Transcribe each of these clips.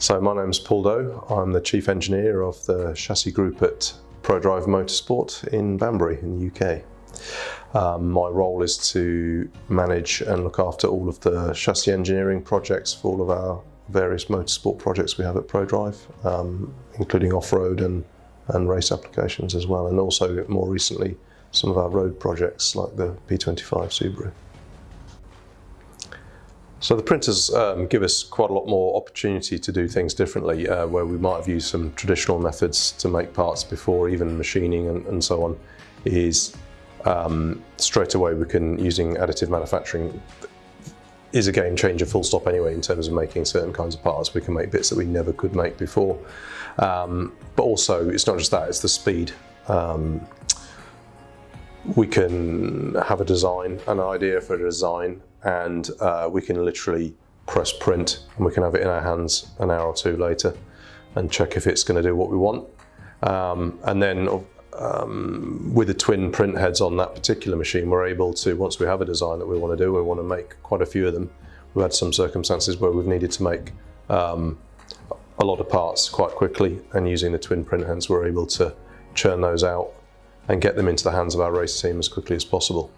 So my name's Paul Doe. I'm the Chief Engineer of the chassis group at ProDrive Motorsport in Banbury in the UK. Um, my role is to manage and look after all of the chassis engineering projects for all of our various motorsport projects we have at ProDrive, um, including off-road and, and race applications as well, and also more recently some of our road projects like the P25 Subaru. So the printers um, give us quite a lot more opportunity to do things differently, uh, where we might have used some traditional methods to make parts before, even machining and, and so on, is um, straight away we can, using additive manufacturing, is a game changer full stop anyway in terms of making certain kinds of parts. We can make bits that we never could make before. Um, but also, it's not just that, it's the speed. Um, we can have a design, an idea for a design, and uh, we can literally press print and we can have it in our hands an hour or two later and check if it's going to do what we want. Um, and then um, with the twin print heads on that particular machine, we're able to, once we have a design that we want to do, we want to make quite a few of them. We've had some circumstances where we've needed to make um, a lot of parts quite quickly and using the twin print heads, we're able to churn those out and get them into the hands of our race team as quickly as possible.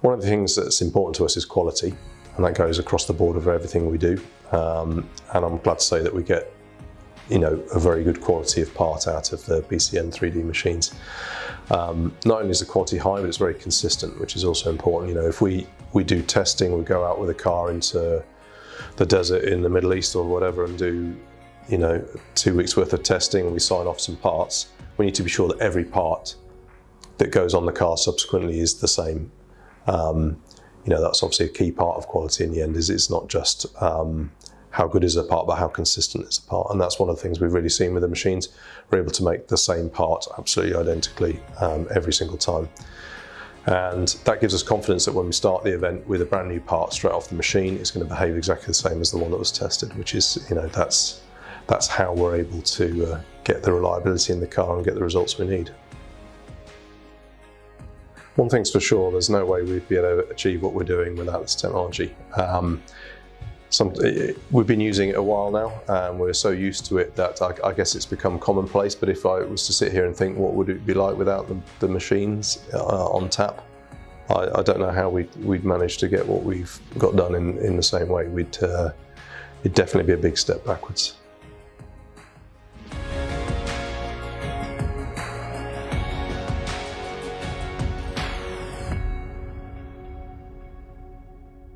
One of the things that's important to us is quality, and that goes across the board of everything we do. Um, and I'm glad to say that we get, you know, a very good quality of part out of the BCN 3D machines. Um, not only is the quality high, but it's very consistent, which is also important. You know, if we, we do testing, we go out with a car into the desert in the Middle East or whatever and do, you know, two weeks worth of testing and we sign off some parts, we need to be sure that every part that goes on the car subsequently is the same um, you know, that's obviously a key part of quality in the end is it's not just um, how good is a part, but how consistent is a part. And that's one of the things we've really seen with the machines. We're able to make the same part absolutely identically um, every single time. And that gives us confidence that when we start the event with a brand new part straight off the machine, it's going to behave exactly the same as the one that was tested, which is, you know, that's, that's how we're able to uh, get the reliability in the car and get the results we need. One thing's for sure, there's no way we'd be able to achieve what we're doing without this technology. Um, some, we've been using it a while now and we're so used to it that I, I, guess it's become commonplace but if I was to sit here and think what would it be like without the, the machines uh, on tap I, I, don't know how we'd, we'd manage to get what we've got done in, in the same way we'd uh, it'd definitely be a big step backwards.